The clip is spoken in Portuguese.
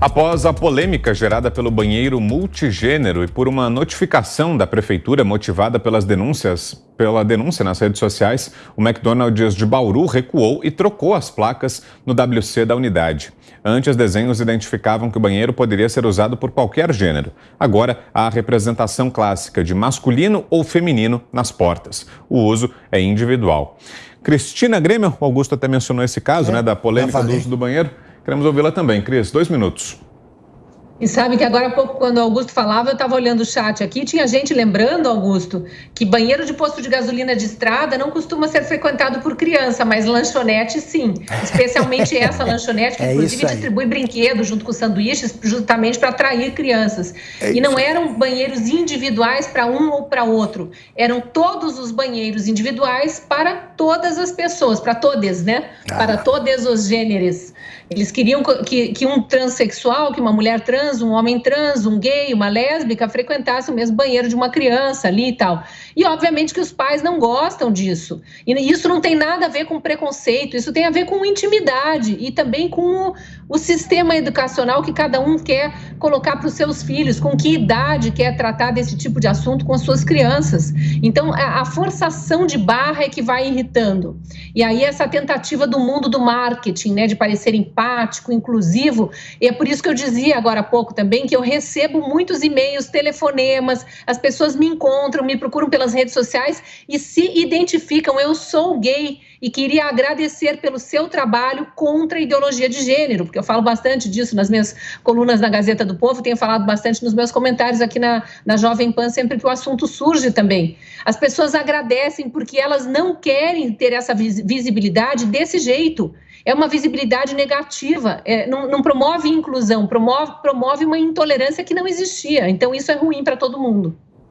Após a polêmica gerada pelo banheiro multigênero e por uma notificação da prefeitura motivada pelas denúncias, pela denúncia nas redes sociais, o McDonald's de Bauru recuou e trocou as placas no WC da unidade. Antes, desenhos identificavam que o banheiro poderia ser usado por qualquer gênero. Agora, há a representação clássica de masculino ou feminino nas portas. O uso é individual. Cristina Grêmio, o Augusto até mencionou esse caso, é, né, da polêmica do uso do banheiro. Queremos ouvi-la também. Cris, dois minutos. E sabe que agora há pouco, quando o Augusto falava, eu estava olhando o chat aqui, tinha gente lembrando, Augusto, que banheiro de posto de gasolina de estrada não costuma ser frequentado por criança, mas lanchonete sim. Especialmente essa lanchonete, que é inclusive distribui brinquedos junto com sanduíches, justamente para atrair crianças. É e não eram banheiros individuais para um ou para outro, eram todos os banheiros individuais para todas as pessoas, para todas, né? Ah. Para todos os gêneros. Eles queriam que, que um transexual, que uma mulher trans, um homem trans, um gay, uma lésbica frequentasse o mesmo banheiro de uma criança ali e tal. E obviamente que os pais não gostam disso. E isso não tem nada a ver com preconceito, isso tem a ver com intimidade e também com o, o sistema educacional que cada um quer colocar para os seus filhos, com que idade quer tratar desse tipo de assunto com as suas crianças. Então, a, a forçação de barra é que vai irritando. E aí, essa tentativa do mundo do marketing, né, de parecer empático, inclusivo, e é por isso que eu dizia agora há pouco também que eu recebo muitos e-mails, telefonemas, as pessoas me encontram, me procuram pelas redes sociais e se identificam. Eu sou gay e queria agradecer pelo seu trabalho contra a ideologia de gênero, porque eu falo bastante disso nas minhas colunas na Gazeta do Povo, tenho falado bastante nos meus comentários aqui na, na Jovem Pan, sempre que o assunto surge também. As pessoas agradecem porque elas não querem ter essa visibilidade desse jeito. É uma visibilidade negativa, é, não, não promove inclusão, promove, promove uma intolerância que não existia. Então, isso é ruim para todo mundo.